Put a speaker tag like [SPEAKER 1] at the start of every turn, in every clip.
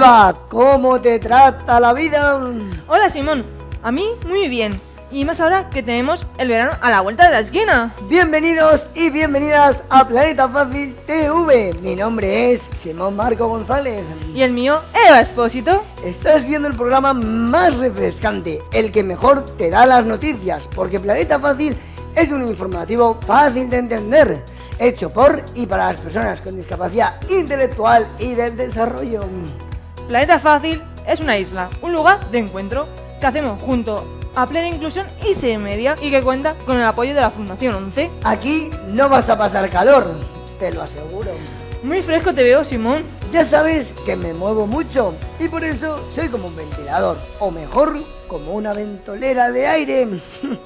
[SPEAKER 1] Eva, ¿cómo te trata la vida?
[SPEAKER 2] Hola Simón, a mí muy bien. Y más ahora que tenemos el verano a la vuelta de la esquina.
[SPEAKER 1] Bienvenidos y bienvenidas a Planeta Fácil TV. Mi nombre es Simón Marco González.
[SPEAKER 2] Y el mío, Eva Espósito.
[SPEAKER 1] Estás viendo el programa más refrescante, el que mejor te da las noticias, porque Planeta Fácil es un informativo fácil de entender, hecho por y para las personas con discapacidad intelectual y del desarrollo.
[SPEAKER 2] Planeta Fácil es una isla, un lugar de encuentro que hacemos junto a plena inclusión y se media y que cuenta con el apoyo de la Fundación 11.
[SPEAKER 1] Aquí no vas a pasar calor, te lo aseguro.
[SPEAKER 2] Muy fresco te veo, Simón.
[SPEAKER 1] Ya sabes que me muevo mucho y por eso soy como un ventilador, o mejor, como una ventolera de aire.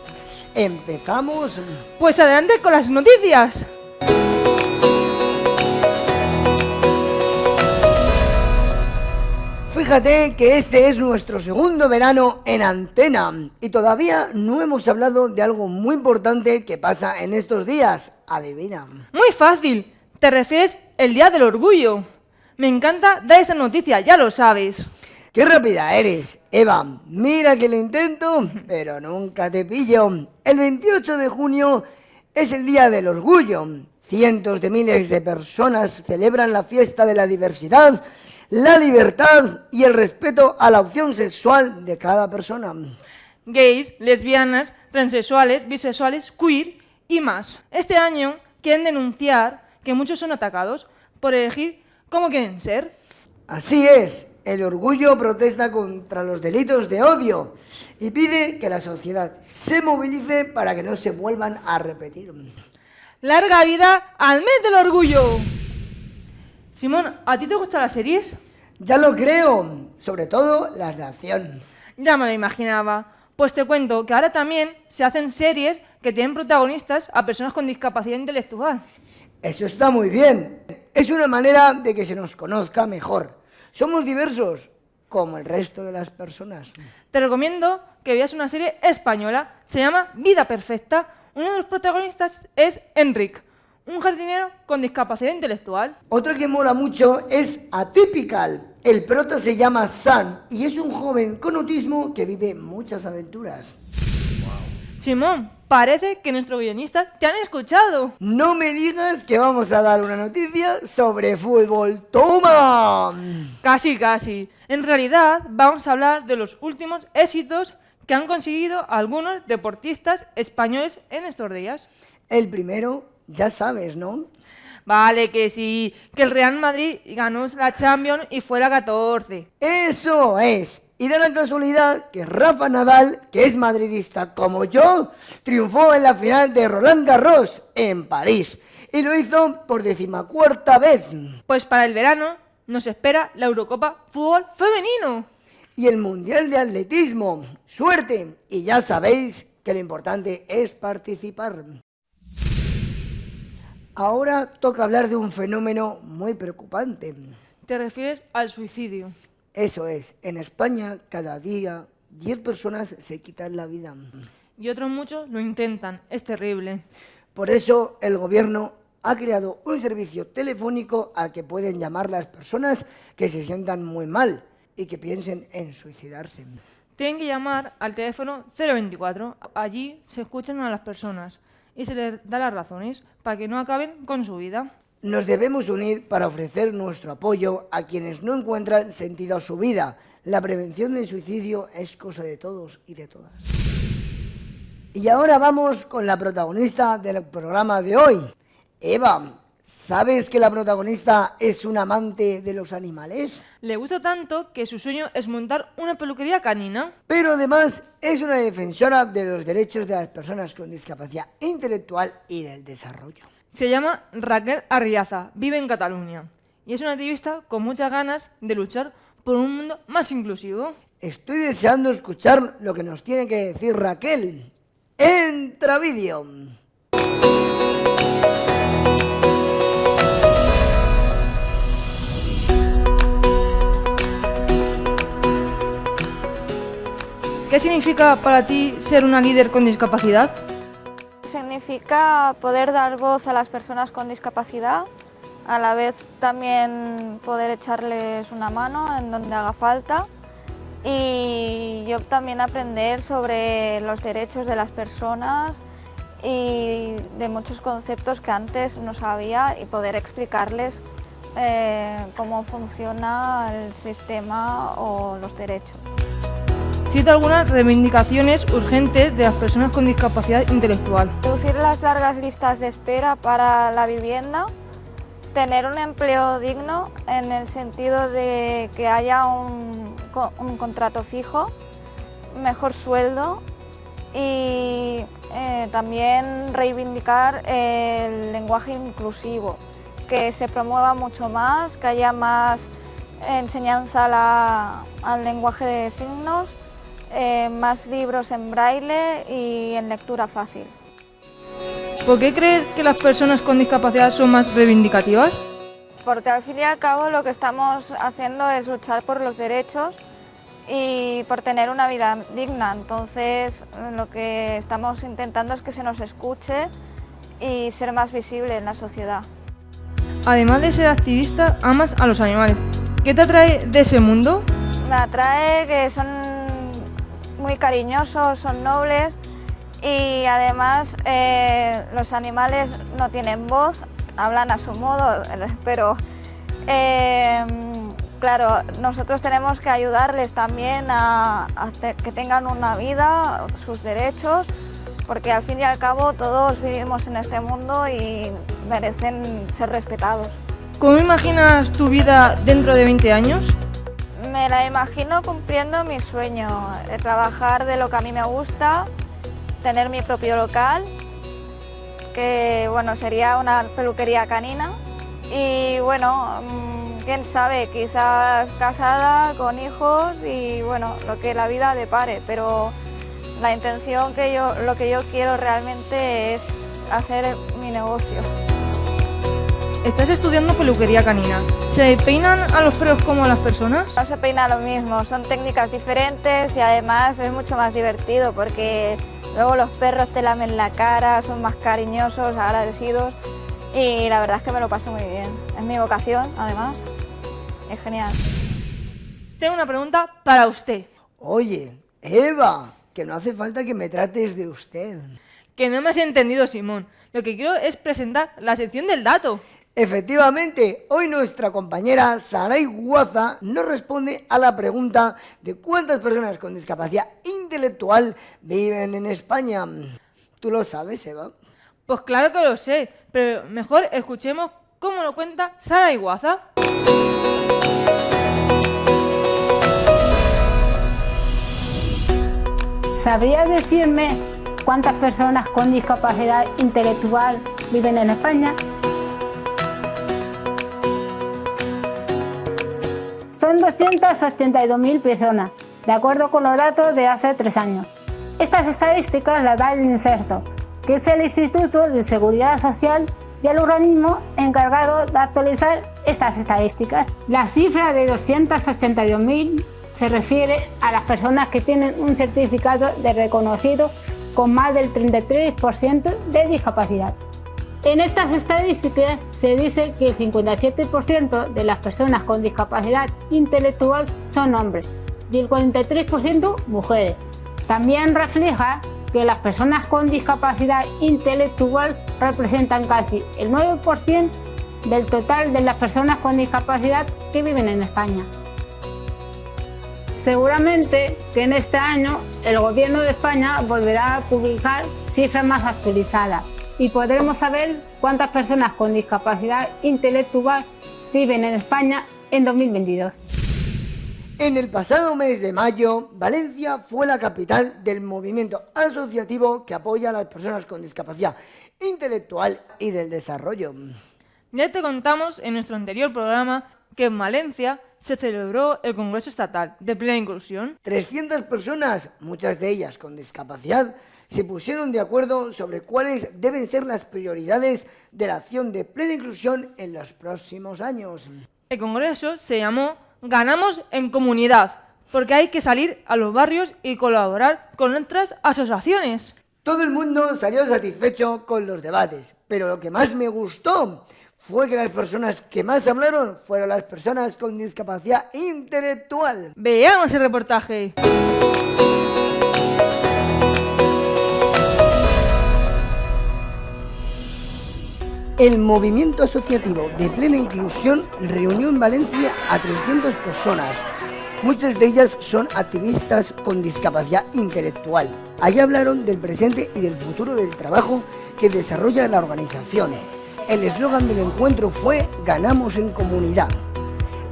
[SPEAKER 1] ¿Empezamos?
[SPEAKER 2] Pues adelante con las noticias.
[SPEAKER 1] Fíjate que este es nuestro segundo verano en antena y todavía no hemos hablado de algo muy importante que pasa en estos días. Adivina.
[SPEAKER 2] Muy fácil. Te refieres el Día del Orgullo. Me encanta dar esta noticia, ya lo sabes.
[SPEAKER 1] ¡Qué rápida eres, Eva! Mira que lo intento, pero nunca te pillo. El 28 de junio es el Día del Orgullo. Cientos de miles de personas celebran la fiesta de la diversidad la libertad y el respeto a la opción sexual de cada persona.
[SPEAKER 2] Gays, lesbianas, transexuales, bisexuales, queer y más. Este año quieren denunciar que muchos son atacados por elegir cómo quieren ser.
[SPEAKER 1] Así es, el orgullo protesta contra los delitos de odio y pide que la sociedad se movilice para que no se vuelvan a repetir.
[SPEAKER 2] ¡Larga vida al mes del orgullo! Simón, ¿a ti te gustan las series?
[SPEAKER 1] Ya lo creo, sobre todo las de acción.
[SPEAKER 2] Ya me lo imaginaba. Pues te cuento que ahora también se hacen series que tienen protagonistas a personas con discapacidad intelectual.
[SPEAKER 1] Eso está muy bien. Es una manera de que se nos conozca mejor. Somos diversos, como el resto de las personas.
[SPEAKER 2] Te recomiendo que veas una serie española. Se llama Vida Perfecta. Uno de los protagonistas es Enric, un jardinero con discapacidad intelectual.
[SPEAKER 1] Otro que mola mucho es Atypical. El prota se llama San y es un joven con autismo que vive muchas aventuras.
[SPEAKER 2] Simón, parece que nuestros guionistas te han escuchado.
[SPEAKER 1] No me digas que vamos a dar una noticia sobre fútbol. ¡Toma!
[SPEAKER 2] Casi, casi. En realidad, vamos a hablar de los últimos éxitos que han conseguido algunos deportistas españoles en estos días.
[SPEAKER 1] El primero ya sabes, ¿no?
[SPEAKER 2] Vale, que sí, que el Real Madrid ganó la Champions y fue la 14.
[SPEAKER 1] Eso es. Y de la casualidad que Rafa Nadal, que es madridista como yo, triunfó en la final de Roland Garros en París. Y lo hizo por decimacuarta vez.
[SPEAKER 2] Pues para el verano nos espera la Eurocopa Fútbol Femenino.
[SPEAKER 1] Y el Mundial de Atletismo. Suerte. Y ya sabéis que lo importante es participar. Ahora toca hablar de un fenómeno muy preocupante.
[SPEAKER 2] ¿Te refieres al suicidio?
[SPEAKER 1] Eso es. En España, cada día, 10 personas se quitan la vida.
[SPEAKER 2] Y otros muchos lo intentan. Es terrible.
[SPEAKER 1] Por eso, el gobierno ha creado un servicio telefónico al que pueden llamar las personas que se sientan muy mal y que piensen en suicidarse.
[SPEAKER 2] Tienen que llamar al teléfono 024. Allí se escuchan a las personas y se les da las razones para que no acaben con su vida.
[SPEAKER 1] Nos debemos unir para ofrecer nuestro apoyo a quienes no encuentran sentido a su vida. La prevención del suicidio es cosa de todos y de todas. Y ahora vamos con la protagonista del programa de hoy. Eva, ¿sabes que la protagonista es un amante de los animales?
[SPEAKER 2] Le gusta tanto que su sueño es montar una peluquería canina.
[SPEAKER 1] Pero además es una defensora de los derechos de las personas con discapacidad intelectual y del desarrollo.
[SPEAKER 2] Se llama Raquel Arriaza, vive en Cataluña y es una activista con muchas ganas de luchar por un mundo más inclusivo.
[SPEAKER 1] Estoy deseando escuchar lo que nos tiene que decir Raquel. ¡Entra vídeo!
[SPEAKER 2] ¿Qué significa para ti ser una líder con discapacidad?
[SPEAKER 3] Significa poder dar voz a las personas con discapacidad a la vez también poder echarles una mano en donde haga falta y yo también aprender sobre los derechos de las personas y de muchos conceptos que antes no sabía y poder explicarles eh, cómo funciona el sistema o los derechos.
[SPEAKER 2] Cita algunas reivindicaciones urgentes de las personas con discapacidad intelectual.
[SPEAKER 3] Reducir las largas listas de espera para la vivienda, tener un empleo digno en el sentido de que haya un, contrato fijo, mejor sueldo y eh, también reivindicar el lenguaje inclusivo, que se promueva mucho más, que haya más enseñanza al lenguaje de signos, eh, más libros en braille y en lectura fácil.
[SPEAKER 2] ¿Por qué crees que las personas con discapacidad son más reivindicativas?
[SPEAKER 3] Porque al fin y al cabo lo que estamos haciendo es luchar por los derechos y por tener una vida digna. Entonces lo que estamos intentando es que se nos escuche y ser más visible en la sociedad.
[SPEAKER 2] Además de ser activista, amas a los animales. ¿Qué te atrae de ese mundo?
[SPEAKER 3] Me atrae que son muy cariñosos, son nobles y además eh, los animales no tienen voz, hablan a su modo, pero eh, claro, nosotros tenemos que ayudarles también a, que tengan una vida, sus derechos, porque al fin y al cabo todos vivimos en este mundo y merecen ser respetados.
[SPEAKER 2] ¿Cómo imaginas tu vida dentro de 20 años?
[SPEAKER 3] Me la imagino cumpliendo mi sueño, trabajar de lo que a mí me gusta, tener mi propio local, que bueno, sería una peluquería canina y bueno, mm, quién sabe, quizás casada, con hijos y bueno, lo que la vida depare, pero la intención que yo, lo que yo quiero realmente es hacer mi negocio.
[SPEAKER 2] Estás estudiando peluquería canina. ¿Se peinan a los perros como a las personas?
[SPEAKER 3] No se peina lo mismo, son técnicas diferentes y además es mucho más divertido porque luego los perros te lamen la cara, son más cariñosos, agradecidos y la verdad es que me lo paso muy bien. Es mi vocación, además. Es genial.
[SPEAKER 2] Tengo una pregunta para usted.
[SPEAKER 1] Oye, Eva, que no hace falta que me trates de usted.
[SPEAKER 2] Que no me has entendido, Simón. Lo que quiero es presentar la sección del dato.
[SPEAKER 1] Efectivamente, hoy nuestra compañera Saray Guaza nos responde a la pregunta de cuántas personas con discapacidad intelectual viven en España. ¿Tú lo sabes, Eva?
[SPEAKER 2] Pues claro que lo sé, pero mejor escuchemos cómo lo cuenta Sara Iguaza.
[SPEAKER 4] ¿Sabría decirme cuántas personas con discapacidad intelectual viven en España? 282.000 personas, de acuerdo con los datos de hace tres años. Estas estadísticas las da el inserto, que es el Instituto de Seguridad Social y el organismo encargado de actualizar estas estadísticas. La cifra de 282.000 se refiere a las personas que tienen un certificado de reconocido con más del 33% de discapacidad. En estas estadísticas se dice que el 57% de las personas con discapacidad intelectual son hombres y el 43% mujeres. También refleja que las personas con discapacidad intelectual representan casi el 9% del total de las personas con discapacidad que viven en España. Seguramente que en este año el Gobierno de España volverá a publicar cifras más actualizadas y podremos saber cuántas personas con discapacidad intelectual viven en España en 2022.
[SPEAKER 1] En el pasado mes de mayo, Valencia fue la capital del movimiento asociativo que apoya a las personas con discapacidad intelectual y del desarrollo.
[SPEAKER 2] Ya te contamos en nuestro anterior programa que en Valencia se celebró el Congreso Estatal de Plena Inclusión.
[SPEAKER 1] 300 personas, muchas de ellas con discapacidad, se pusieron de acuerdo sobre cuáles deben ser las prioridades de la acción de plena inclusión en los próximos años.
[SPEAKER 2] El Congreso se llamó ganamos en comunidad, porque hay que salir a los barrios y colaborar con otras asociaciones.
[SPEAKER 1] Todo el mundo salió satisfecho con los debates, pero lo que más me gustó fue que las personas que más hablaron fueron las personas con discapacidad intelectual.
[SPEAKER 2] Veamos el reportaje.
[SPEAKER 1] El movimiento asociativo de plena inclusión reunió en Valencia a 300 personas. Muchas de ellas son activistas con discapacidad intelectual. Allí hablaron del presente y del futuro del trabajo que desarrolla la organización. El eslogan del encuentro fue Ganamos en comunidad.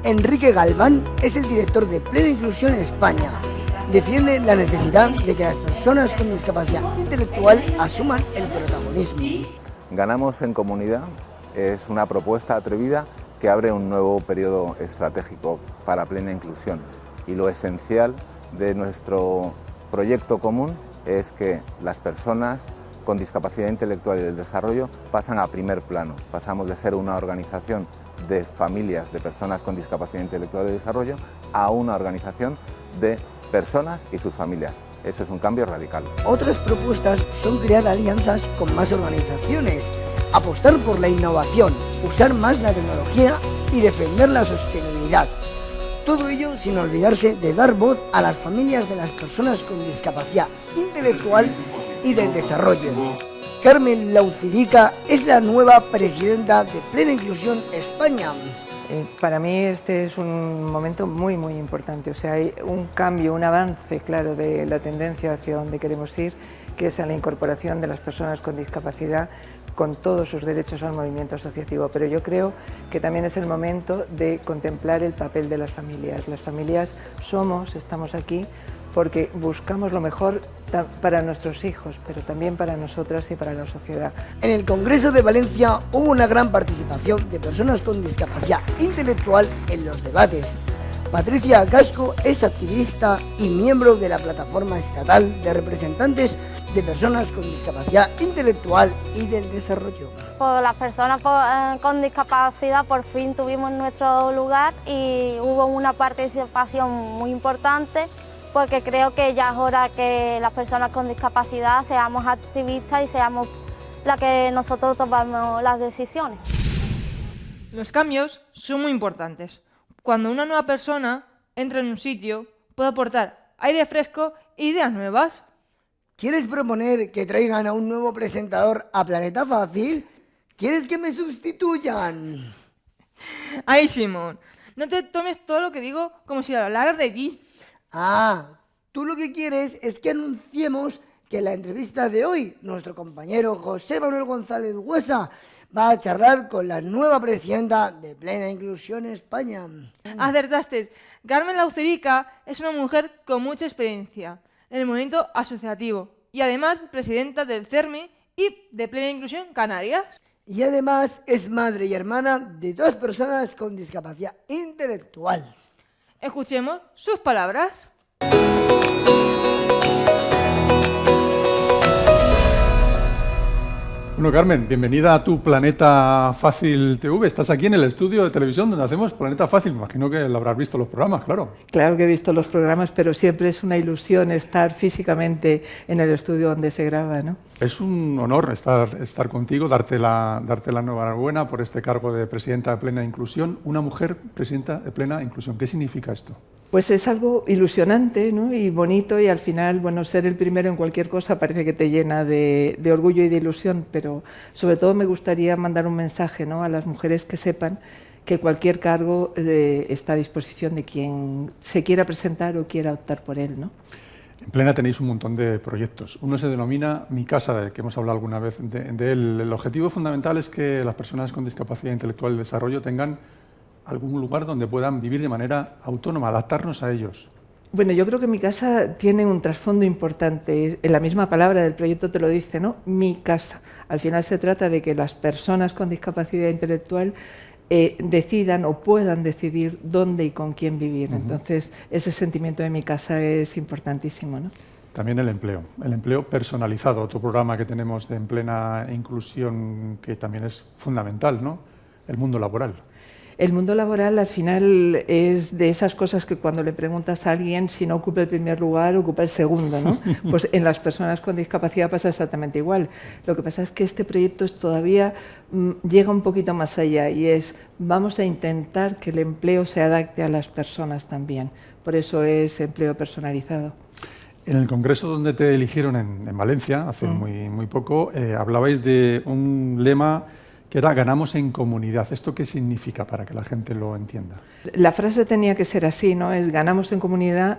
[SPEAKER 1] Enrique Galván es el director de Plena Inclusión España. Defiende la necesidad de que las personas con discapacidad intelectual asuman el protagonismo.
[SPEAKER 5] Ganamos en comunidad es una propuesta atrevida que abre un nuevo periodo estratégico para plena inclusión y lo esencial de nuestro proyecto común es que las personas con discapacidad intelectual y del desarrollo pasan a primer plano. Pasamos de ser una organización de familias de personas con discapacidad intelectual y de desarrollo a una organización de personas y sus familias. Eso es un cambio radical.
[SPEAKER 1] Otras propuestas son crear alianzas con más organizaciones, apostar por la innovación, usar más la tecnología y defender la sostenibilidad. Todo ello sin olvidarse de dar voz a las familias de las personas con discapacidad intelectual y del desarrollo. Carmen Laucirica es la nueva presidenta de Plena Inclusión España.
[SPEAKER 6] Eh, para mí este es un momento muy muy importante, o sea, hay un cambio, un avance claro de la tendencia hacia donde queremos ir, que es a la incorporación de las personas con discapacidad con todos sus derechos al movimiento asociativo, pero yo creo que también es el momento de contemplar el papel de las familias. Las familias somos, estamos aquí, porque buscamos lo mejor para nuestros hijos, pero también para nosotras y para la sociedad.
[SPEAKER 1] En el Congreso de Valencia hubo una gran participación de personas con discapacidad intelectual en los debates. Patricia Casco es activista y miembro de la Plataforma Estatal de Representantes de Personas con Discapacidad Intelectual y del Desarrollo.
[SPEAKER 3] Por las personas eh, con discapacidad por fin tuvimos nuestro lugar y hubo una participación muy importante porque creo que ya es hora que las personas con discapacidad seamos activistas y seamos las que nosotros tomamos las decisiones.
[SPEAKER 2] Los cambios son muy importantes. Cuando una nueva persona entra en un sitio, puede aportar aire fresco e ideas nuevas.
[SPEAKER 1] ¿Quieres proponer que traigan a un nuevo presentador a Planeta Fácil? ¿Quieres que me sustituyan?
[SPEAKER 2] Ay, Simón, no te tomes todo lo que digo como si hablara de ti.
[SPEAKER 1] Ah, tú lo que quieres es que anunciemos que en la entrevista de hoy nuestro compañero José Manuel González Huesa va a charlar con la nueva presidenta de Plena Inclusión España.
[SPEAKER 2] Acertaste. Carmen Laucerica es una mujer con mucha experiencia en el movimiento asociativo y además presidenta del CERMI y de Plena Inclusión Canarias.
[SPEAKER 1] Y además es madre y hermana de dos personas con discapacidad intelectual.
[SPEAKER 2] Escuchemos sus palabras.
[SPEAKER 7] Bueno, Carmen, bienvenida a tu Planeta Fácil TV. Estás aquí en el estudio de televisión donde hacemos Planeta Fácil. Imagino que lo habrás visto los programas, claro.
[SPEAKER 6] Claro que he visto los programas, pero siempre es una ilusión estar físicamente en el estudio donde se graba, ¿no?
[SPEAKER 7] Es un honor estar, estar contigo, darte la, darte la enhorabuena por este cargo de presidenta de Plena Inclusión. Una mujer presidenta de Plena Inclusión. ¿Qué significa esto?
[SPEAKER 6] Pues es algo ilusionante ¿no? y bonito y al final, bueno, ser el primero en cualquier cosa parece que te llena de, orgullo y de ilusión, pero sobre todo me gustaría mandar un mensaje ¿no? a las mujeres que sepan que cualquier cargo eh, está a disposición de quien se quiera presentar o quiera optar por él. ¿no?
[SPEAKER 7] En Plena tenéis un montón de proyectos. Uno se denomina Mi Casa, que hemos hablado alguna vez de, él. El objetivo fundamental es que las personas con discapacidad intelectual y desarrollo tengan algún lugar donde puedan vivir de manera autónoma, adaptarnos a ellos.
[SPEAKER 6] Bueno, yo creo que mi casa tiene un trasfondo importante. En la misma palabra del proyecto te lo dice, ¿no? Mi casa. Al final se trata de que las personas con discapacidad intelectual eh, decidan o puedan decidir dónde y con quién vivir. Entonces, ese sentimiento de mi casa es importantísimo, ¿no?
[SPEAKER 7] También el empleo, el empleo personalizado, otro programa que tenemos de en plena inclusión que también es fundamental, ¿no? El mundo laboral.
[SPEAKER 6] El mundo laboral al final es de esas cosas que cuando le preguntas a alguien si no ocupa el primer lugar, ocupa el segundo. ¿no? Pues en las personas con discapacidad pasa exactamente igual. Lo que pasa es que este proyecto es todavía mm, llega un poquito más allá y es vamos a intentar que el empleo se adapte a las personas también. Por eso es empleo personalizado.
[SPEAKER 7] En el congreso donde te eligieron en, Valencia, hace mm. muy, muy poco, eh, hablabais de un lema que era ganamos en comunidad. ¿Esto qué significa para que la gente lo entienda?
[SPEAKER 6] La frase tenía que ser así, ¿no? Es ganamos en comunidad.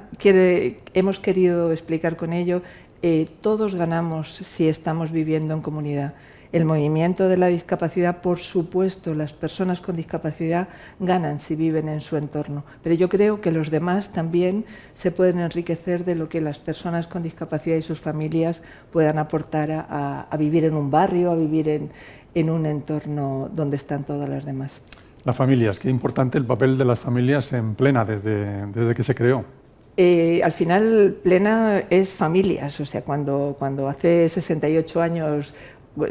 [SPEAKER 6] Hemos querido explicar con ello, eh, todos ganamos si estamos viviendo en comunidad el movimiento de la discapacidad, por supuesto, las personas con discapacidad ganan si viven en su entorno, pero yo creo que los demás también se pueden enriquecer de lo que las personas con discapacidad y sus familias puedan aportar a, vivir en un barrio, a vivir en, un entorno donde están todas las demás.
[SPEAKER 7] Las familias, qué importante el papel de las familias en plena desde, desde que se creó.
[SPEAKER 6] Eh, al final, Plena es familias, o sea, cuando, cuando hace 68 años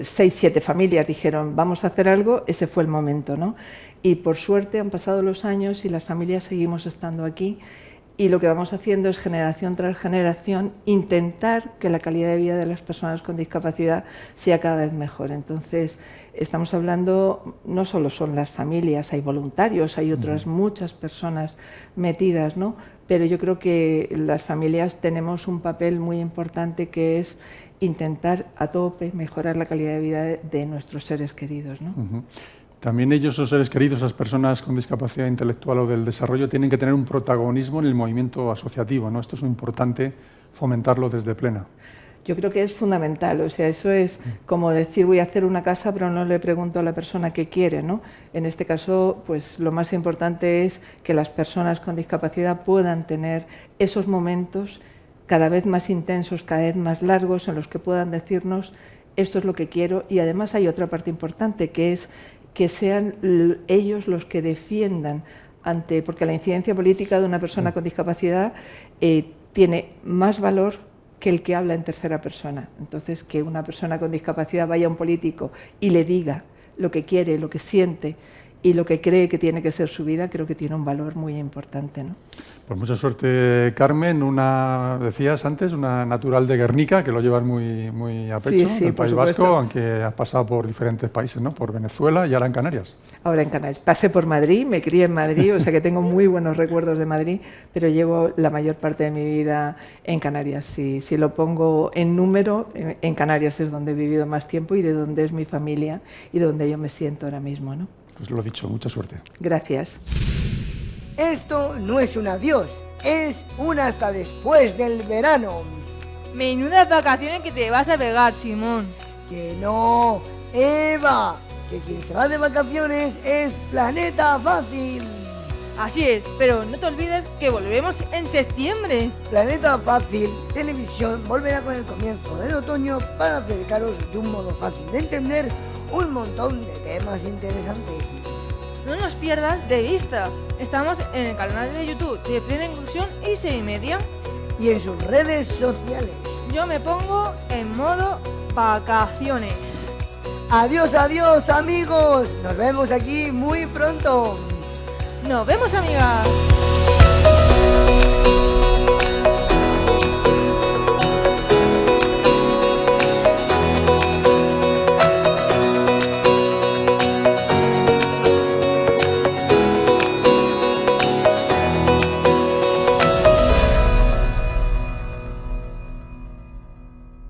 [SPEAKER 6] seis, siete familias dijeron vamos a hacer algo, ese fue el momento. ¿no? Y por suerte han pasado los años y las familias seguimos estando aquí y lo que vamos haciendo es generación tras generación intentar que la calidad de vida de las personas con discapacidad sea cada vez mejor. Entonces, estamos hablando, no solo son las familias, hay voluntarios, hay otras muchas personas metidas, ¿no? pero yo creo que las familias tenemos un papel muy importante que es intentar a tope mejorar la calidad de vida de, nuestros seres queridos. ¿no?
[SPEAKER 7] También ellos, los seres queridos, las personas con discapacidad intelectual o del desarrollo, tienen que tener un protagonismo en el movimiento asociativo. ¿no? Esto es muy importante fomentarlo desde plena.
[SPEAKER 6] Yo creo que es fundamental, o sea, eso es como decir voy a hacer una casa pero no le pregunto a la persona qué quiere, ¿no? En este caso, pues lo más importante es que las personas con discapacidad puedan tener esos momentos cada vez más intensos, cada vez más largos, en los que puedan decirnos esto es lo que quiero y además hay otra parte importante que es que sean ellos los que defiendan ante, porque la incidencia política de una persona mm. con discapacidad eh, tiene más valor que el que habla en tercera persona. Entonces, que una persona con discapacidad vaya a un político y le diga lo que quiere, lo que siente y lo que cree que tiene que ser su vida, creo que tiene un valor muy importante. ¿no?
[SPEAKER 7] Pues mucha suerte, Carmen. Una, decías antes, una natural de Guernica, que lo llevas muy, muy a pecho, sí, del País Vasco, aunque has pasado por diferentes países, ¿no? Por Venezuela y ahora en Canarias.
[SPEAKER 6] Ahora en Canarias. Pasé por Madrid, me crié en Madrid, o sea que tengo muy buenos recuerdos de Madrid, pero llevo la mayor parte de mi vida en Canarias. Si, si lo pongo en número, en Canarias es donde he vivido más tiempo y de donde es mi familia y donde yo me siento ahora mismo, ¿no?
[SPEAKER 7] Pues lo dicho, mucha suerte.
[SPEAKER 6] Gracias.
[SPEAKER 1] Esto no es un adiós, es un hasta después del verano.
[SPEAKER 2] Menudas vacaciones que te vas a pegar, Simón.
[SPEAKER 1] Que no, Eva, que quien se va de vacaciones es Planeta Fácil.
[SPEAKER 2] Así es, pero no te olvides que volvemos en septiembre.
[SPEAKER 1] Planeta Fácil Televisión volverá con el comienzo del otoño para acercaros de un modo fácil de entender un montón de temas interesantes.
[SPEAKER 2] No nos pierdas de vista. Estamos en el canal de YouTube de Plena Inclusión y Seis Media.
[SPEAKER 1] Y en sus redes sociales.
[SPEAKER 2] Yo me pongo en modo vacaciones.
[SPEAKER 1] Adiós, adiós amigos. Nos vemos aquí muy pronto.
[SPEAKER 2] Nos vemos amigas.